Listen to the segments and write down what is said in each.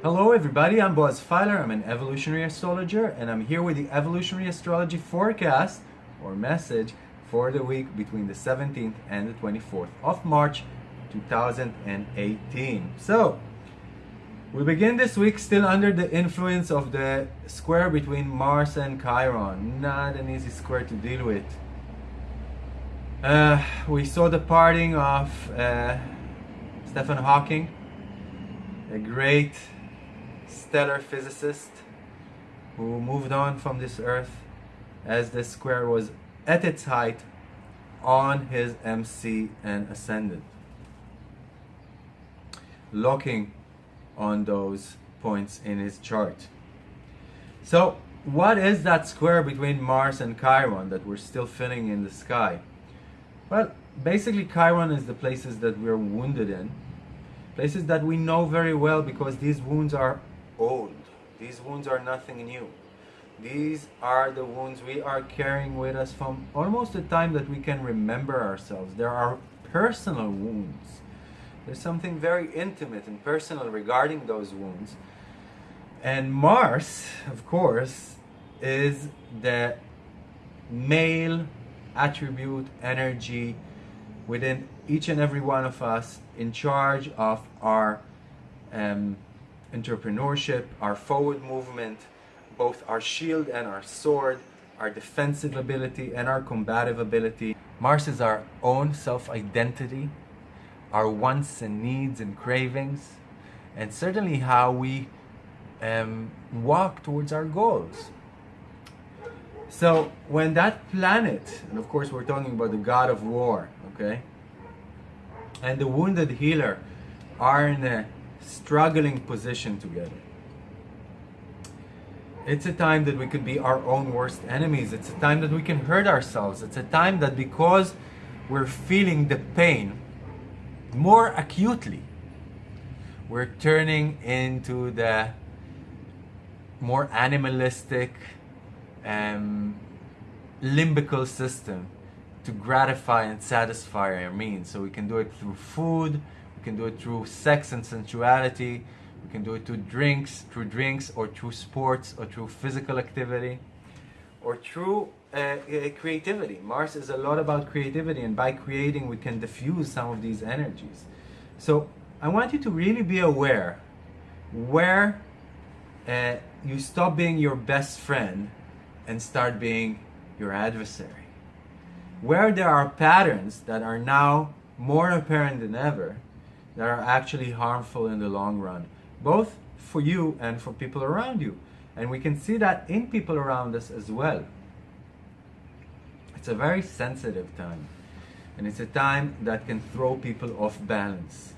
Hello everybody, I'm Boaz Fyler, I'm an evolutionary astrologer and I'm here with the evolutionary astrology forecast or message for the week between the 17th and the 24th of March 2018. So, we begin this week still under the influence of the square between Mars and Chiron. Not an easy square to deal with. Uh, we saw the parting of uh, Stephen Hawking, a great stellar physicist who moved on from this earth as the square was at its height on his MC and ascendant. Locking on those points in his chart. So, what is that square between Mars and Chiron that we're still feeling in the sky? Well, basically, Chiron is the places that we're wounded in, places that we know very well because these wounds are old. These wounds are nothing new. These are the wounds we are carrying with us from almost the time that we can remember ourselves. There are personal wounds. There's something very intimate and personal regarding those wounds. And Mars, of course, is the male attribute, energy within each and every one of us in charge of our um, entrepreneurship, our forward movement, both our shield and our sword, our defensive ability and our combative ability. Mars is our own self-identity, our wants and needs and cravings, and certainly how we um, walk towards our goals. So when that planet, and of course we're talking about the god of war, okay, and the wounded healer are in a struggling position together. It's a time that we could be our own worst enemies. It's a time that we can hurt ourselves. It's a time that because we're feeling the pain more acutely, we're turning into the more animalistic, um, limbical system to gratify and satisfy our means. So we can do it through food, we can do it through sex and sensuality. We can do it through drinks, through drinks, or through sports, or through physical activity, or through uh, uh, creativity. Mars is a lot about creativity, and by creating, we can diffuse some of these energies. So I want you to really be aware where uh, you stop being your best friend and start being your adversary. Where there are patterns that are now more apparent than ever, that are actually harmful in the long run, both for you and for people around you. And we can see that in people around us as well. It's a very sensitive time. And it's a time that can throw people off balance.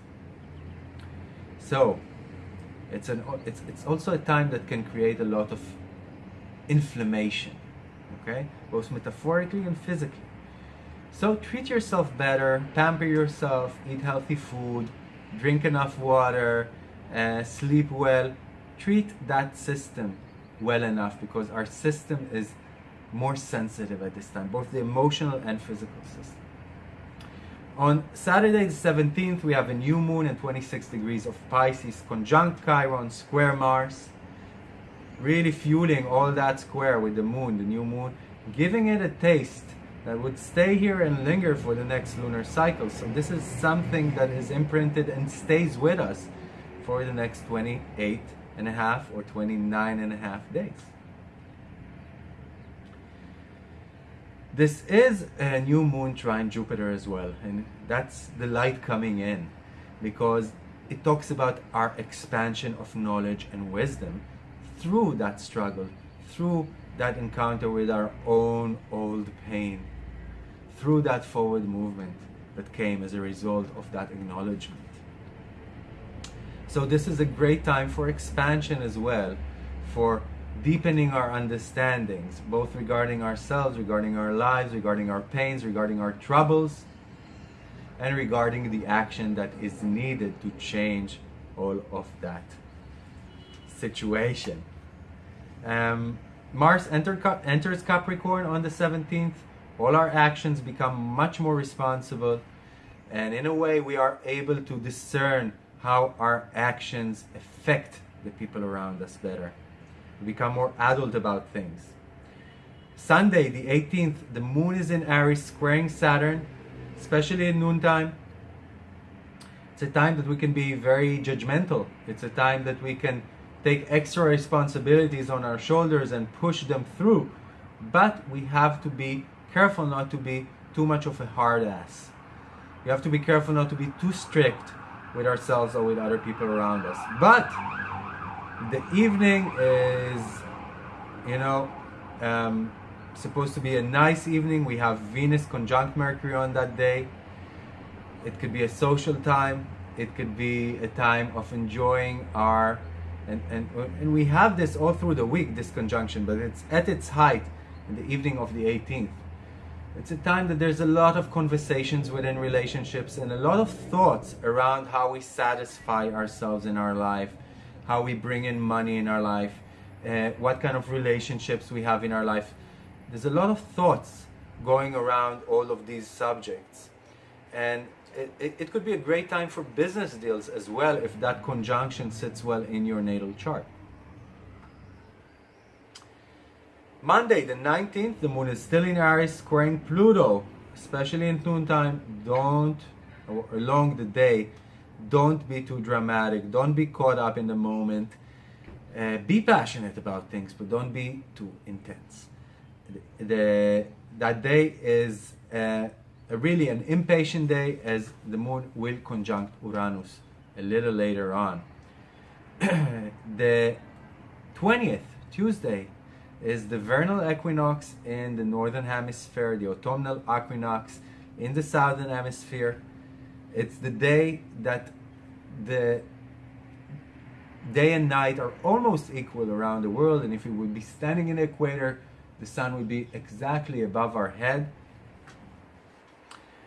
So, it's, an, it's, it's also a time that can create a lot of inflammation, okay? Both metaphorically and physically. So treat yourself better, pamper yourself, eat healthy food, drink enough water, uh, sleep well, treat that system well enough because our system is more sensitive at this time, both the emotional and physical system. On Saturday the 17th, we have a new moon in 26 degrees of Pisces, conjunct Chiron, square Mars, really fueling all that square with the moon, the new moon, giving it a taste that would stay here and linger for the next lunar cycle. So this is something that is imprinted and stays with us for the next 28 and a half or 29 and a half days. This is a new moon trine Jupiter as well, and that's the light coming in because it talks about our expansion of knowledge and wisdom through that struggle, through that encounter with our own old pain through that forward movement that came as a result of that acknowledgement. So this is a great time for expansion as well, for deepening our understandings, both regarding ourselves, regarding our lives, regarding our pains, regarding our troubles, and regarding the action that is needed to change all of that situation. Um, Mars enter, enters Capricorn on the 17th. All our actions become much more responsible, and in a way, we are able to discern how our actions affect the people around us better. Become more adult about things. Sunday, the 18th, the moon is in Aries, squaring Saturn, especially in noontime. It's a time that we can be very judgmental. It's a time that we can take extra responsibilities on our shoulders and push them through. But we have to be careful not to be too much of a hard ass. We have to be careful not to be too strict with ourselves or with other people around us. But the evening is, you know, um, supposed to be a nice evening. We have Venus conjunct Mercury on that day. It could be a social time. It could be a time of enjoying our and, and, and we have this all through the week, this conjunction, but it's at its height in the evening of the 18th. It's a time that there's a lot of conversations within relationships and a lot of thoughts around how we satisfy ourselves in our life, how we bring in money in our life, uh, what kind of relationships we have in our life. There's a lot of thoughts going around all of these subjects. And it, it, it could be a great time for business deals as well if that conjunction sits well in your natal chart. Monday, the 19th, the moon is still in Aries, squaring Pluto, especially in noontime. Don't, along the day, don't be too dramatic. Don't be caught up in the moment. Uh, be passionate about things, but don't be too intense. The, that day is uh, really an impatient day as the moon will conjunct Uranus a little later on. the 20th, Tuesday, is the vernal equinox in the northern hemisphere, the autumnal equinox in the southern hemisphere. It's the day that the day and night are almost equal around the world, and if we would be standing in the equator, the sun would be exactly above our head.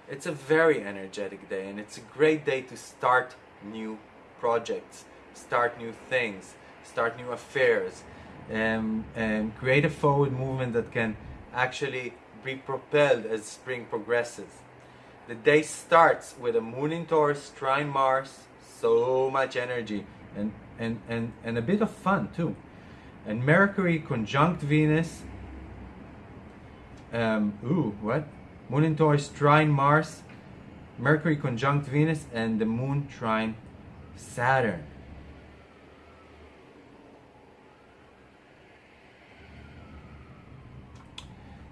It's a very energetic day, and it's a great day to start new projects, start new things, start new affairs, um, and create a forward movement that can actually be propelled as spring progresses. The day starts with a moon in Taurus, trine Mars, so much energy and, and, and, and a bit of fun too. And Mercury conjunct Venus. Um, ooh, what? Moon in Taurus, trine Mars, Mercury conjunct Venus, and the moon trine Saturn.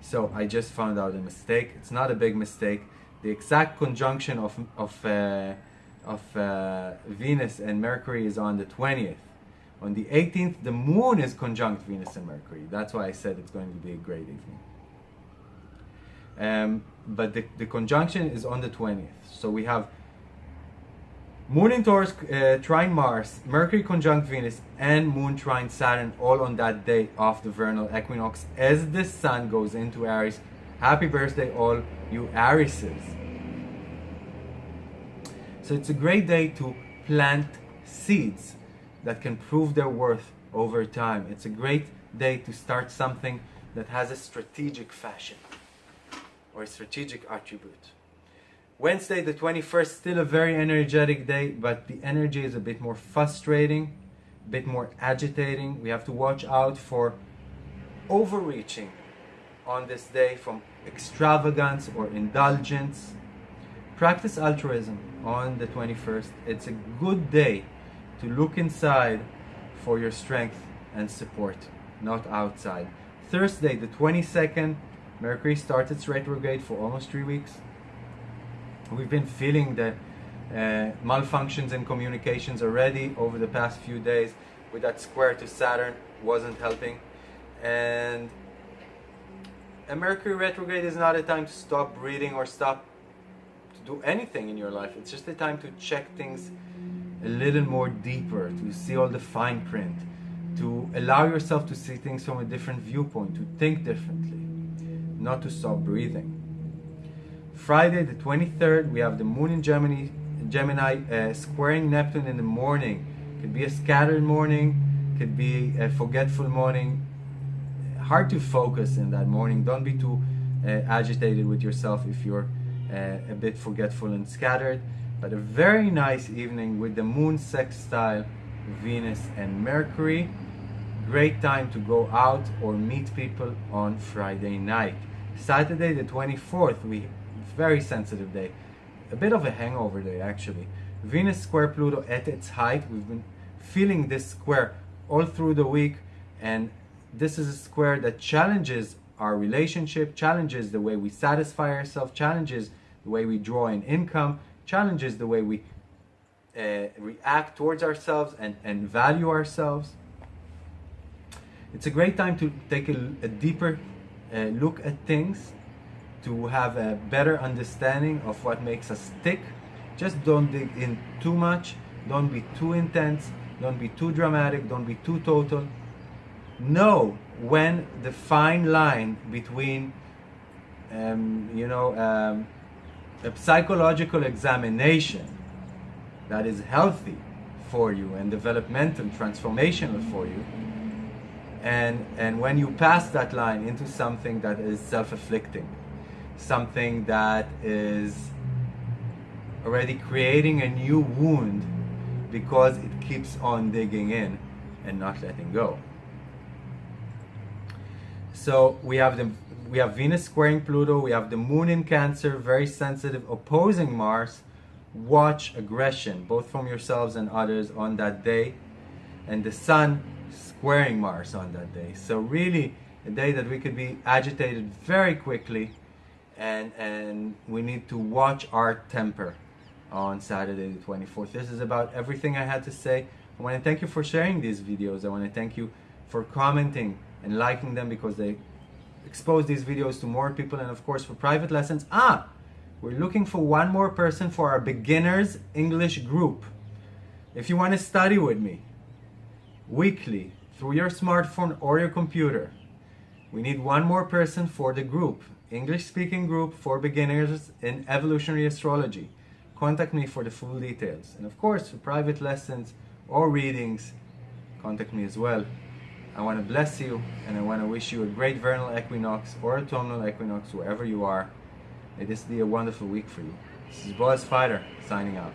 So I just found out a mistake. It's not a big mistake. The exact conjunction of, of, uh, of uh, Venus and Mercury is on the 20th. On the 18th, the moon is conjunct Venus and Mercury. That's why I said it's going to be a great evening. Um, but the, the conjunction is on the 20th. So we have Moon in Taurus uh, trine Mars, Mercury conjunct Venus, and Moon trine Saturn all on that day of the vernal equinox as the Sun goes into Aries. Happy birthday, all you Arieses. So it's a great day to plant seeds that can prove their worth over time. It's a great day to start something that has a strategic fashion or a strategic attribute. Wednesday, the 21st, still a very energetic day, but the energy is a bit more frustrating, a bit more agitating. We have to watch out for overreaching on this day from extravagance or indulgence. Practice altruism on the 21st. It's a good day to look inside for your strength and support, not outside. Thursday, the 22nd, Mercury starts its retrograde for almost three weeks we've been feeling the uh, malfunctions in communications already over the past few days with that square to Saturn wasn't helping and a Mercury retrograde is not a time to stop breathing or stop to do anything in your life it's just a time to check things a little more deeper to see all the fine print to allow yourself to see things from a different viewpoint to think differently not to stop breathing Friday the 23rd, we have the moon in Gemini, Gemini uh, squaring Neptune in the morning. Could be a scattered morning, could be a forgetful morning. Hard to focus in that morning. Don't be too uh, agitated with yourself if you're uh, a bit forgetful and scattered. But a very nice evening with the moon sextile Venus and Mercury. Great time to go out or meet people on Friday night. Saturday the 24th, we very sensitive day. A bit of a hangover day actually. Venus square Pluto at its height. We've been feeling this square all through the week and this is a square that challenges our relationship, challenges the way we satisfy ourselves, challenges the way we draw in income, challenges the way we uh, react towards ourselves and, and value ourselves. It's a great time to take a, a deeper uh, look at things, to have a better understanding of what makes us tick. Just don't dig in too much, don't be too intense, don't be too dramatic, don't be too total. Know when the fine line between, um, you know, um, a psychological examination that is healthy for you and developmental, transformational for you. And, and when you pass that line into something that is self-afflicting, something that is already creating a new wound because it keeps on digging in and not letting go. So we have the we have Venus squaring Pluto, we have the moon in Cancer, very sensitive, opposing Mars, watch aggression, both from yourselves and others on that day. And the sun squaring Mars on that day. So really a day that we could be agitated very quickly and, and we need to watch our temper on Saturday the 24th. This is about everything I had to say. I want to thank you for sharing these videos. I want to thank you for commenting and liking them because they expose these videos to more people and of course for private lessons. Ah! We're looking for one more person for our beginners English group. If you want to study with me weekly through your smartphone or your computer, we need one more person for the group, English speaking group for beginners in evolutionary astrology. Contact me for the full details. And of course, for private lessons or readings, contact me as well. I want to bless you and I want to wish you a great vernal equinox or autumnal equinox wherever you are. May this be a wonderful week for you. This is Boaz Fyler signing out.